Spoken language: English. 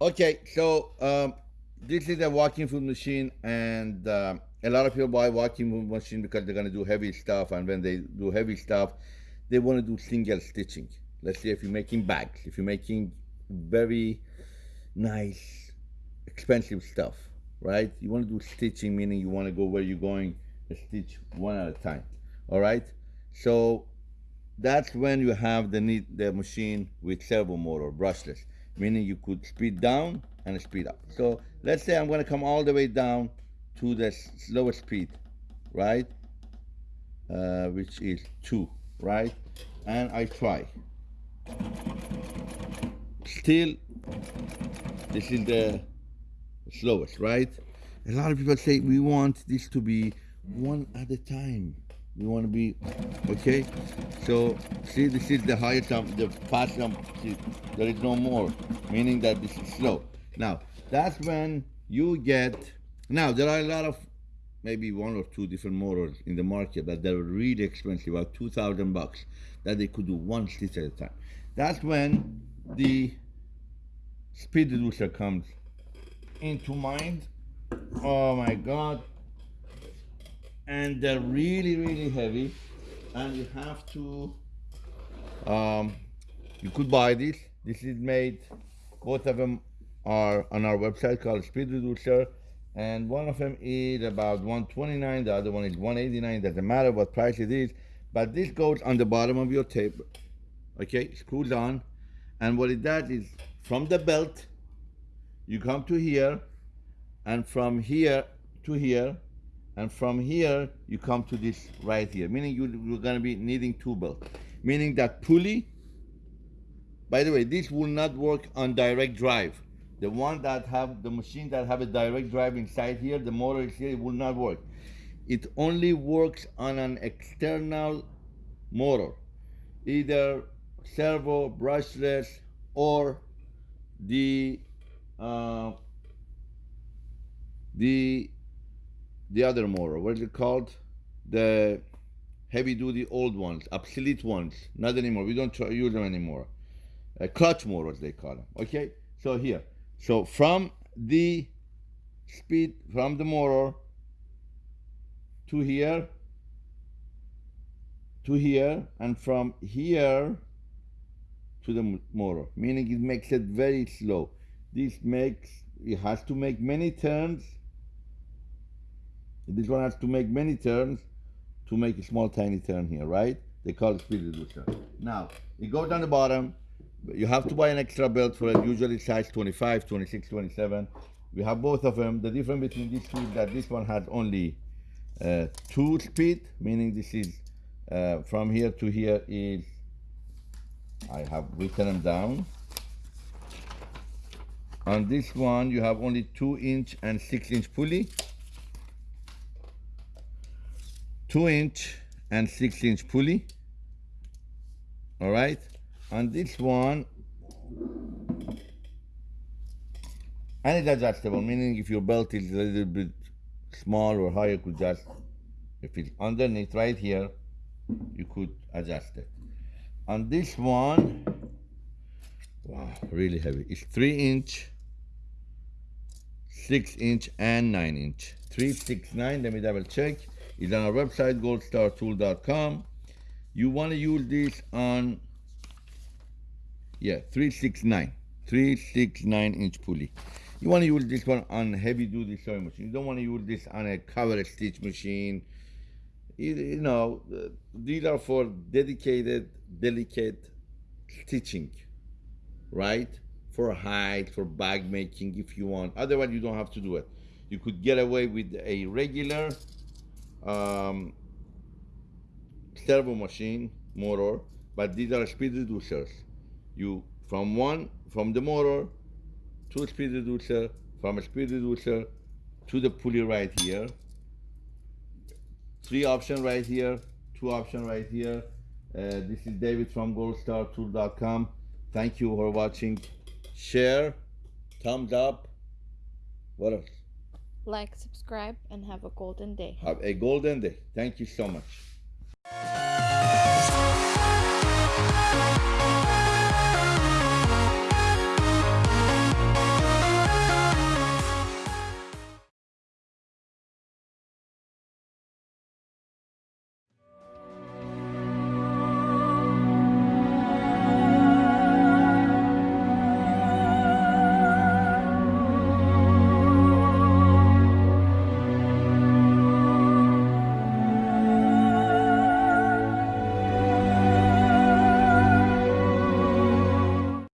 Okay, so um, this is a walking foot machine, and um a lot of people buy walking foot machine because they're gonna do heavy stuff, and when they do heavy stuff, they want to do single stitching. Let's say if you're making bags, if you're making very nice, expensive stuff, right? You want to do stitching, meaning you want to go where you're going, stitch one at a time. All right. So that's when you have the need the machine with servo motor, brushless, meaning you could speed down and speed up. So let's say I'm going to come all the way down to the slowest speed, right? Uh, which is two, right? And I try. Still, this is the slowest, right? A lot of people say we want this to be one at a time. We want to be okay. So see, this is the highest jump, the fast jump. See, there is no more, meaning that this is slow. Now that's when you get. Now there are a lot of maybe one or two different motors in the market, but they're really expensive, about two thousand bucks, that they could do one stitch at a time. That's when the speed reducer comes into mind. Oh my God. And they're really, really heavy. And you have to, um, you could buy this. This is made, both of them are on our website called Speed Reducer. And one of them is about 129, the other one is 189. Doesn't matter what price it is. But this goes on the bottom of your tape. Okay, screws on. And what it does is from the belt, you come to here, and from here to here, and from here you come to this right here, meaning you, you're gonna be needing two belts. Meaning that pulley, by the way, this will not work on direct drive. The one that have, the machine that have a direct drive inside here, the motor is here, it will not work. It only works on an external motor, either servo, brushless, or the uh, the the other motor. What is it called? The heavy duty old ones, obsolete ones. Not anymore. We don't use them anymore. Uh, clutch motors they call them. Okay. So here. So from the speed from the motor to here to here and from here to the motor, meaning it makes it very slow. This makes, it has to make many turns. This one has to make many turns to make a small tiny turn here, right? They call it speed reducer. Now, it goes down the bottom. You have to buy an extra belt for it, usually size 25, 26, 27. We have both of them. The difference between these two is that this one has only uh, two speed, meaning this is uh, from here to here is I have written them down. On this one, you have only two inch and six inch pulley. Two inch and six inch pulley. All right. On this one, and it's adjustable, meaning if your belt is a little bit small or higher, you could just, if it's underneath right here, you could adjust it on this one wow really heavy it's three inch six inch and nine inch three six nine let me double check it's on our website goldstartool.com you want to use this on yeah 369 369 inch pulley you want to use this one on heavy duty sewing machine you don't want to use this on a cover stitch machine you know, these are for dedicated, delicate stitching, right? For height, for bag making, if you want. Otherwise, you don't have to do it. You could get away with a regular um, servo machine motor, but these are speed reducers. You from one from the motor to speed reducer, from a speed reducer to the pulley right here three option right here, two option right here. Uh, this is David from goldstartool.com. Thank you for watching. Share, thumbs up. What else? like, subscribe, and have a golden day. Have a golden day. Thank you so much.